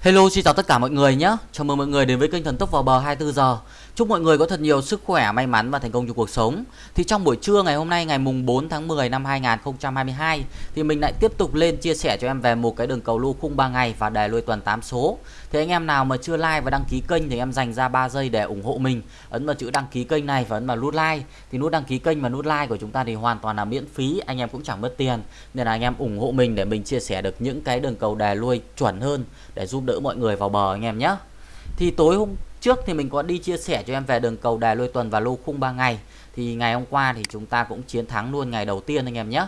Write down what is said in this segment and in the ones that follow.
Hello xin chào tất cả mọi người nhé. Chào mừng mọi người đến với kênh Thần Tốc vào bờ 24 giờ. Chúc mọi người có thật nhiều sức khỏe, may mắn và thành công trong cuộc sống. Thì trong buổi trưa ngày hôm nay ngày mùng 4 tháng 10 năm 2022 Thì mình lại tiếp tục lên chia sẻ cho em về một cái đường cầu lô khung 3 ngày và đề lôi tuần 8 số. Thì anh em nào mà chưa like và đăng ký kênh thì em dành ra 3 giây để ủng hộ mình. Ấn vào chữ đăng ký kênh này và ấn vào nút like. Thì nút đăng ký kênh và nút like của chúng ta thì hoàn toàn là miễn phí Anh em cũng chẳng mất tiền. Nên là anh em ủng hộ mình để mình chia sẻ được những cái đường cầu đề lui chuẩn hơn Để giúp đỡ mọi người vào bờ anh em nhé thì tối hôm trước thì mình có đi chia sẻ cho em về đường cầu đài lôi tuần và lô khung 3 ngày. Thì ngày hôm qua thì chúng ta cũng chiến thắng luôn ngày đầu tiên anh em nhé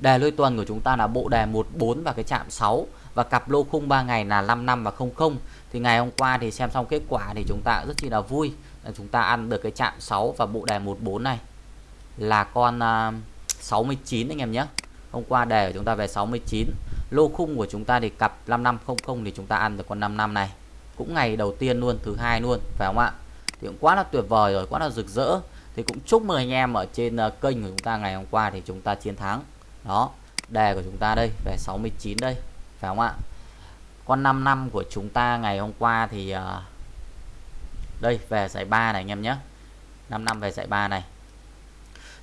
đề lôi tuần của chúng ta là bộ đề 14 và cái chạm 6 và cặp lô khung 3 ngày là 55 và 00 thì ngày hôm qua thì xem xong kết quả thì chúng ta rất chi là vui là chúng ta ăn được cái chạm 6 và bộ đề 14 này là con à, uh, 69 anh em nhé hôm qua đề của chúng ta về 69 lô khung của chúng ta thì cặp 5500 thì chúng ta ăn được con 55 này. Cũng ngày đầu tiên luôn thứ hai luôn phải không ạ? Thì cũng quá là tuyệt vời rồi quá là rực rỡ. Thì cũng chúc mừng anh em ở trên ờ, kênh của chúng ta ngày hôm qua thì chúng ta chiến thắng. Đó đề của chúng ta đây về 69 đây phải không ạ? Con 5 năm của chúng ta ngày hôm qua thì uh, đây về giải 3 này anh em nhé. 5 năm về giải 3 này.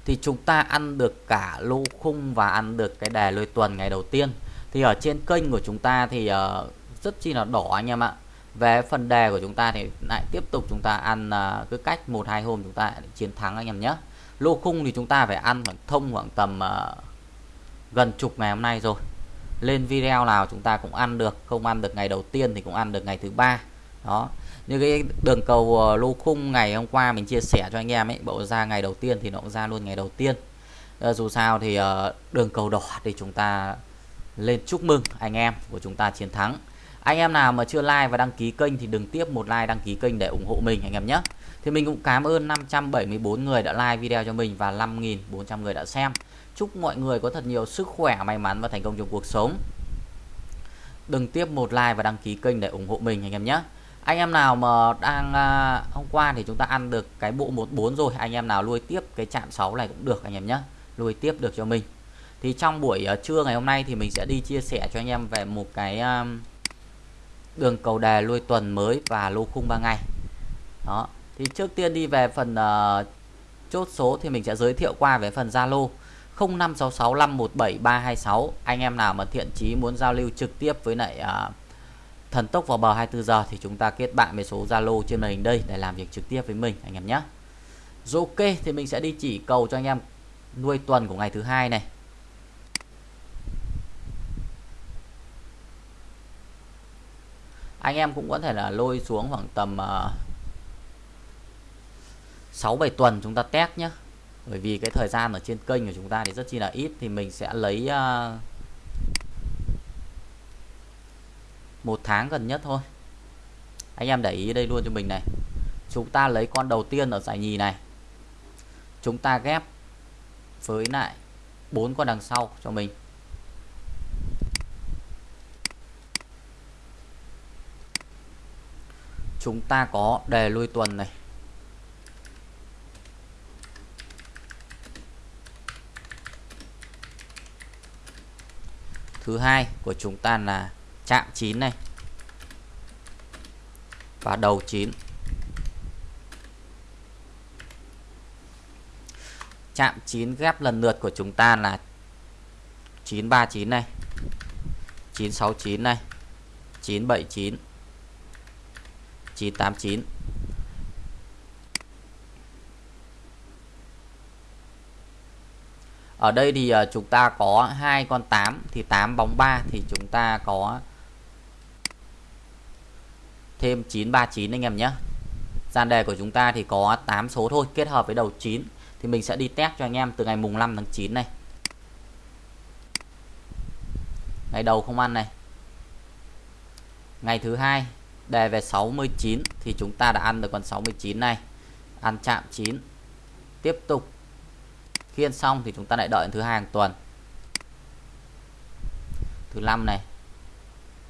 Thì chúng ta ăn được cả lô khung và ăn được cái đề lôi tuần ngày đầu tiên thì ở trên kênh của chúng ta thì uh, rất chi là đỏ anh em ạ. Về phần đề của chúng ta thì lại tiếp tục chúng ta ăn uh, cứ cách một hai hôm chúng ta chiến thắng anh em nhé. Lô khung thì chúng ta phải ăn khoảng thông khoảng tầm uh, gần chục ngày hôm nay rồi. Lên video nào chúng ta cũng ăn được không ăn được ngày đầu tiên thì cũng ăn được ngày thứ ba. Đó. Như cái đường cầu uh, lô khung ngày hôm qua mình chia sẻ cho anh em ấy bộ ra ngày đầu tiên thì nó cũng ra luôn ngày đầu tiên. Uh, dù sao thì uh, đường cầu đỏ thì chúng ta lên chúc mừng anh em của chúng ta chiến thắng. Anh em nào mà chưa like và đăng ký kênh thì đừng tiếp một like đăng ký kênh để ủng hộ mình anh em nhé. Thì mình cũng cảm ơn 574 người đã like video cho mình và 5.400 người đã xem. Chúc mọi người có thật nhiều sức khỏe may mắn và thành công trong cuộc sống. Đừng tiếp một like và đăng ký kênh để ủng hộ mình anh em nhé. Anh em nào mà đang à, hôm qua thì chúng ta ăn được cái bộ 14 rồi. Anh em nào nuôi tiếp cái chạm 6 này cũng được anh em nhé. Nuôi tiếp được cho mình thì trong buổi uh, trưa ngày hôm nay thì mình sẽ đi chia sẻ cho anh em về một cái um, đường cầu đề lui tuần mới và lô khung 3 ngày. Đó. Thì trước tiên đi về phần uh, chốt số thì mình sẽ giới thiệu qua về phần Zalo 0566517326 anh em nào mà thiện chí muốn giao lưu trực tiếp với lại uh, thần tốc vào bờ 24 giờ thì chúng ta kết bạn với số Zalo trên màn hình đây để làm việc trực tiếp với mình anh em nhé. Rồi ok thì mình sẽ đi chỉ cầu cho anh em nuôi tuần của ngày thứ hai này. Anh em cũng có thể là lôi xuống khoảng tầm uh, 6 7 tuần chúng ta test nhé bởi vì cái thời gian ở trên kênh của chúng ta thì rất chi là ít thì mình sẽ lấy uh, một tháng gần nhất thôi. Anh em để ý đây luôn cho mình này. Chúng ta lấy con đầu tiên ở giải nhì này. Chúng ta ghép với lại bốn con đằng sau cho mình. Chúng ta có đề lui tuần này. Thứ hai của chúng ta là chạm 9 này và đầu 9 chạm 9 ghép lần lượt của chúng ta là 939 này 969 này 979 989 Ở đây thì ờ, chúng ta có hai con 8 thì 8 bóng 3 thì chúng ta có thêm 939 anh em nhé. Gian đề của chúng ta thì có 8 số thôi, kết hợp với đầu 9 thì mình sẽ đi test cho anh em từ ngày mùng 5 tháng 9 này. Ngày đầu không ăn này. Ngày thứ hai đề về 69 thì chúng ta đã ăn được con 69 này. Ăn chạm 9 tiếp tục. Khi ăn xong thì chúng ta lại đợi thứ hai hàng tuần. Thứ năm này.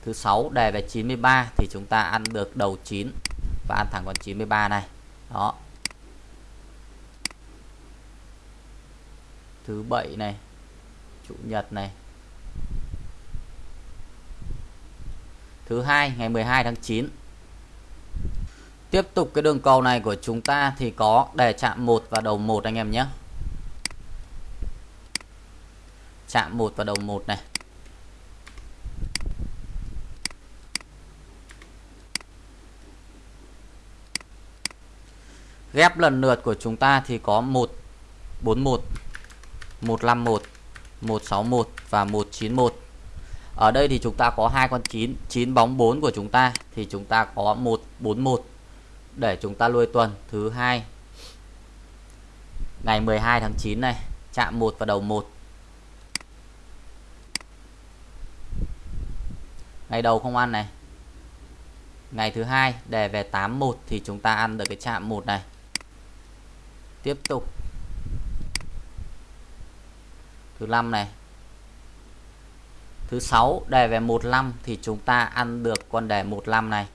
Thứ sáu, đề về 93 thì chúng ta ăn được đầu 9 và ăn thẳng con 93 này. Đó. Thứ bảy này. Chủ nhật này. Thứ hai, ngày 12 tháng 9 tiếp tục cái đường cầu này của chúng ta thì có đề chạm 1 và đầu 1 anh em nhé. Chạm 1 và đầu 1 này. Ghép lần lượt của chúng ta thì có 141 151 161 và 191 ở đây thì chúng ta có hai con 9 9 bóng 4 của chúng ta, thì chúng ta có 141 để chúng ta nuôi tuần, thứ hai. Ngày 12 tháng 9 này, chạm 1 và đầu 1 ngày đầu không ăn này. Ngày thứ hai đề về 81 thì chúng ta ăn được cái chạm 1 này. Tiếp tục. Thứ năm này thứ 6 đề về 15 thì chúng ta ăn được con đề 15 này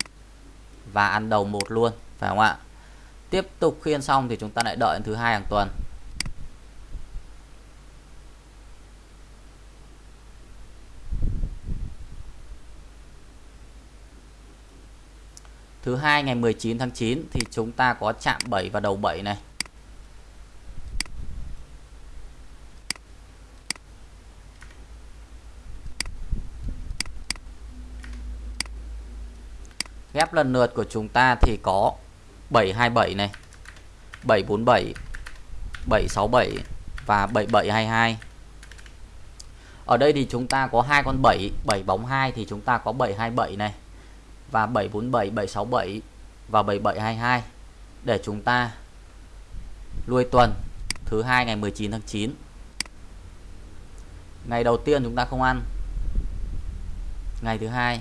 và ăn đầu một luôn, phải không ạ tiếp tục khiên xong thì chúng ta lại đợi thứ hai hàng tuần Thứ hai, ngày 19 tháng 9 thì chúng ta có chạm 7 và đầu 7 này. Ghép lần lượt của chúng ta thì có 727 này, 747, 767 và 7722. Ở đây thì chúng ta có hai con 7, 7 bóng 2 thì chúng ta có 727 này và 747, 767 và 7722 để chúng ta lui tuần thứ hai ngày 19 tháng 9. Ngày đầu tiên chúng ta không ăn. Ngày thứ hai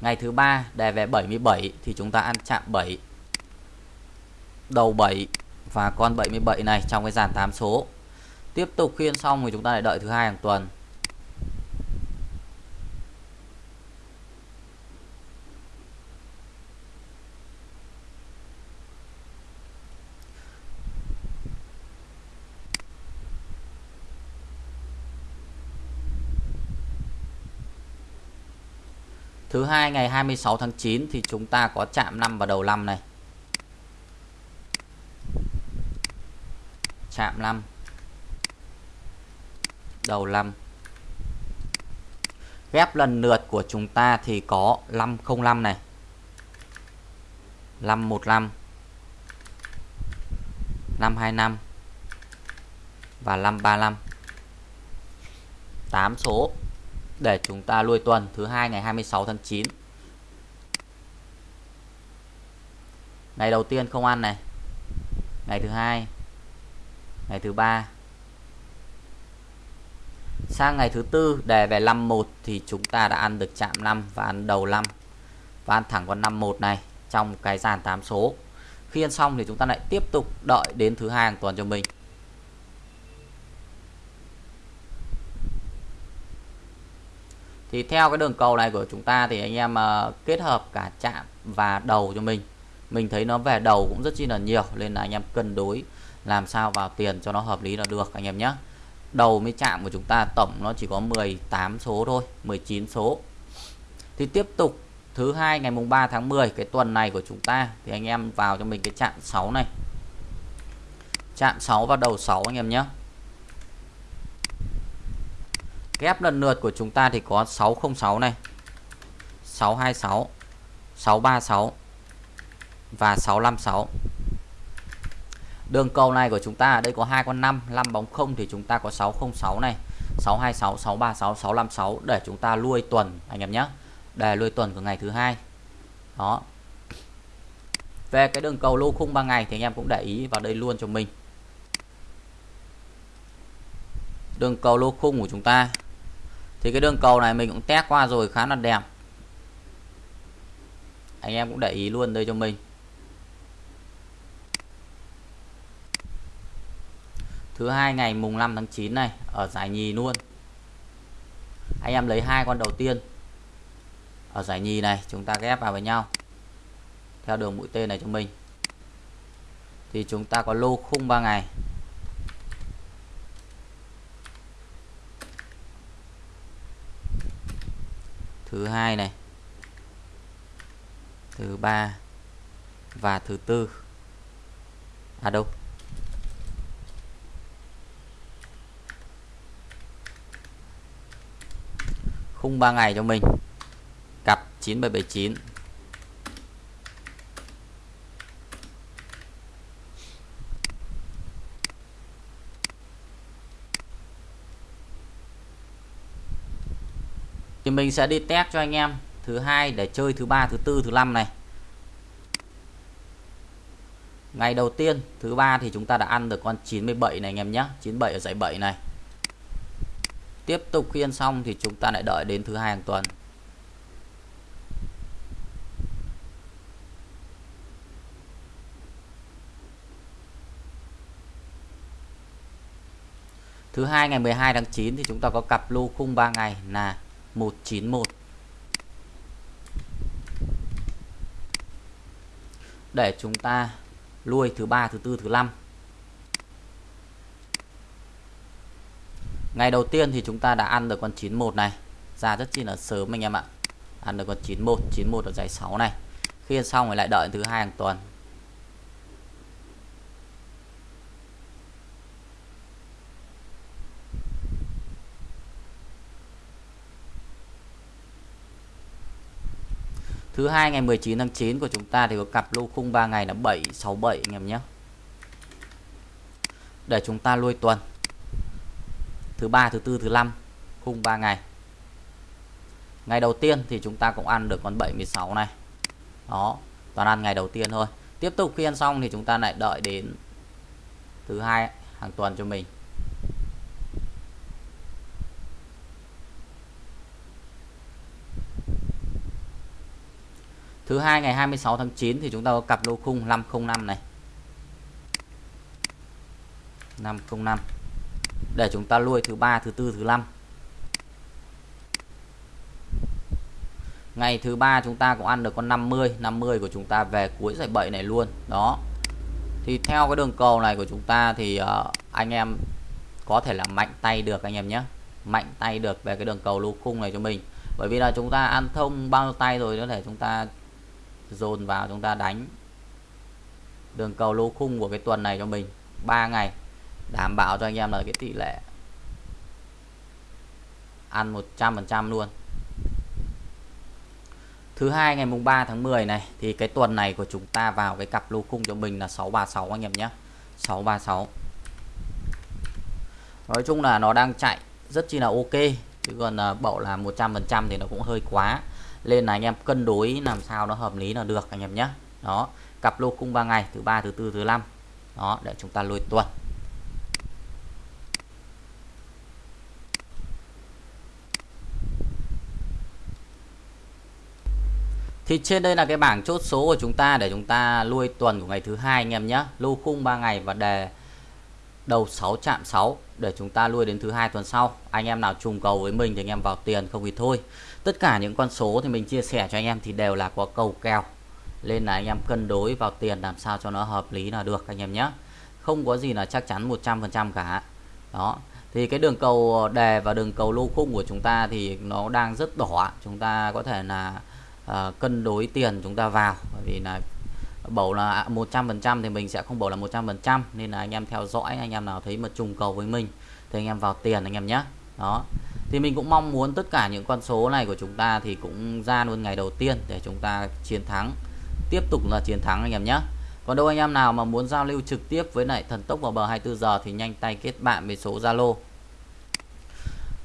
Ngày thứ ba đề về 77 thì chúng ta ăn chạm 7 đầu 7 và con 77 này trong cái dàn 8 số. Tiếp tục khiên xong thì chúng ta lại đợi thứ hai hàng tuần. Thứ hai, ngày 26 tháng 9 thì chúng ta có chạm 5 vào đầu 5 này. Chạm 5. Đầu 5. Ghép lần lượt của chúng ta thì có 505 này. 515 525 và 535 8 số để chúng ta lui tuần thứ hai ngày 26 tháng 9 ngày đầu tiên không ăn này. Ngày thứ hai. Ngày thứ ba. Sang ngày thứ tư đề về 51 thì chúng ta đã ăn được chạm 5 và ăn đầu 5 và ăn thẳng con 51 này, trong cái dàn 8 số. Khi ăn xong thì chúng ta lại tiếp tục đợi đến thứ hai hàng tuần cho mình. Thì theo cái đường cầu này của chúng ta thì anh em uh, kết hợp cả chạm và đầu cho mình. Mình thấy nó về đầu cũng rất chi là nhiều nên là anh em cân đối làm sao vào tiền cho nó hợp lý là được anh em nhé đầu mới chạm của chúng ta tổng nó chỉ có 18 số thôi 19 số. Thì tiếp tục thứ hai ngày mùng 3 tháng 10 cái tuần này của chúng ta thì anh em vào cho mình cái chạm 6 này. Chạm 6 vào đầu 6 anh em nhé Ghép lần lượt của chúng ta thì có 606 này 626 636 và 656 Đường cầu này của chúng ta ở đây có hai con 5 5 bóng không thì chúng ta có 606 này 626 636 656 để chúng ta lui tuần, anh em nhé. Đề lui tuần của ngày thứ hai. Đó. Về cái đường cầu lô khung 3 ngày thì anh em cũng để ý vào đây luôn cho mình. Đường cầu lô khung của chúng ta thì cái đường cầu này mình cũng test qua rồi, khá là đẹp. Anh em cũng để ý luôn đây cho mình. Thứ hai ngày mùng 5 tháng 9 này, ở giải nhì luôn. Anh em lấy hai con đầu tiên. Ở giải nhì này, chúng ta ghép vào với nhau. Theo đường mũi tên này cho mình. Thì chúng ta có lô khung 3 ngày. thứ hai này, thứ ba và thứ tư. À đâu? Khung 3 ngày cho mình. Cặp 9779 thì mình sẽ đi test cho anh em thứ hai để chơi thứ ba, thứ tư, thứ năm này. Ngày đầu tiên, thứ ba thì chúng ta đã ăn được con 97 này anh em nhé. 97 ở dãy 7 này. Tiếp tục khi ăn xong thì chúng ta lại đợi đến thứ hai hàng tuần. Thứ hai ngày 12 tháng 9 thì chúng ta có cặp lô khung 3 ngày là 191 để chúng ta lui thứ ba, thứ tư, thứ năm. Ngày đầu tiên thì chúng ta đã ăn được con 91 này. Ra rất chi là sớm anh em ạ. Ăn được con 91 91 ở giải 6 này. Khi xong rồi lại đợi thứ hai hàng tuần. Thứ hai ngày 19 tháng 9 của chúng ta thì có cặp lô khung 3 ngày là 767 anh em nhé. Để chúng ta lui tuần. Thứ ba, thứ tư, thứ năm khung 3 ngày. Ngày đầu tiên thì chúng ta cũng ăn được con 76 này. Đó, toàn ăn ngày đầu tiên thôi. Tiếp tục khi ăn xong thì chúng ta lại đợi đến thứ hai hàng tuần cho mình. Thứ hai ngày 26 tháng 9 thì chúng ta có cặp lô khung 505 này. 505. Để chúng ta lui thứ ba, thứ tư, thứ năm. Ngày thứ ba chúng ta cũng ăn được con 50, 50 của chúng ta về cuối giải 7 này luôn. Đó. Thì theo cái đường cầu này của chúng ta thì uh, anh em có thể là mạnh tay được anh em nhé. Mạnh tay được về cái đường cầu lô khung này cho mình. Bởi vì là chúng ta ăn thông bao nhiêu tay rồi có thể chúng ta dồn vào chúng ta đánh đường cầu lô khung của cái tuần này cho mình. 3 ngày, đảm bảo cho anh em là cái tỷ lệ ăn 100% luôn. Thứ hai, ngày mùng 3 tháng 10 này, thì cái tuần này của chúng ta vào cái cặp lô khung cho mình là 636 anh em nhé. 636 Nói chung là nó đang chạy rất chi là ok, chứ còn à, bảo là 100% thì nó cũng hơi quá lên là anh em cân đối làm sao nó hợp lý là được anh em nhé. Đó, cặp lô cung 3 ngày, thứ ba, thứ tư, thứ năm. Đó, để chúng ta lùi tuần. Thì trên đây là cái bảng chốt số của chúng ta để chúng ta lui tuần của ngày thứ hai anh em nhé. Lô khung 3 ngày và đề đầu 6 chạm 6 để chúng ta lui đến thứ hai tuần sau. Anh em nào trùng cầu với mình thì anh em vào tiền không thì thôi. Tất cả những con số thì mình chia sẻ cho anh em thì đều là có cầu kèo. Nên là anh em cân đối vào tiền làm sao cho nó hợp lý là được anh em nhé. Không có gì là chắc chắn 100% cả. Đó. Thì cái đường cầu đề và đường cầu lô khung của chúng ta thì nó đang rất đỏ chúng ta có thể là uh, cân đối tiền chúng ta vào. Bởi vì là bầu là 100% thì mình sẽ không bầu là 100% nên là anh em theo dõi, anh em nào thấy mà trùng cầu với mình thì anh em vào tiền anh em nhé. Đó. Thì mình cũng mong muốn tất cả những con số này của chúng ta thì cũng ra luôn ngày đầu tiên để chúng ta chiến thắng, tiếp tục là chiến thắng anh em nhé. Còn đâu anh em nào mà muốn giao lưu trực tiếp với lại thần tốc vào bờ 24 giờ thì nhanh tay kết bạn với số Zalo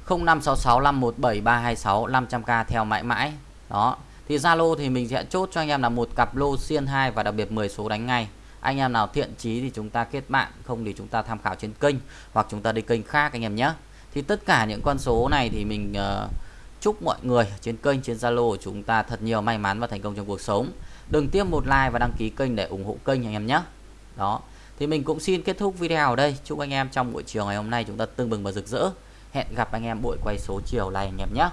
0566517326 500k theo mãi mãi. Đó thì Zalo thì mình sẽ chốt cho anh em là một cặp lô xiên 2 và đặc biệt 10 số đánh ngay. Anh em nào thiện chí thì chúng ta kết bạn không thì chúng ta tham khảo trên kênh hoặc chúng ta đi kênh khác anh em nhé. Thì tất cả những con số này thì mình uh, chúc mọi người trên kênh trên Zalo của chúng ta thật nhiều may mắn và thành công trong cuộc sống. Đừng tiếp một like và đăng ký kênh để ủng hộ kênh anh em nhé. Đó. Thì mình cũng xin kết thúc video ở đây. Chúc anh em trong buổi chiều ngày hôm nay chúng ta tương bừng và rực rỡ. Hẹn gặp anh em buổi quay số chiều này anh em nhé.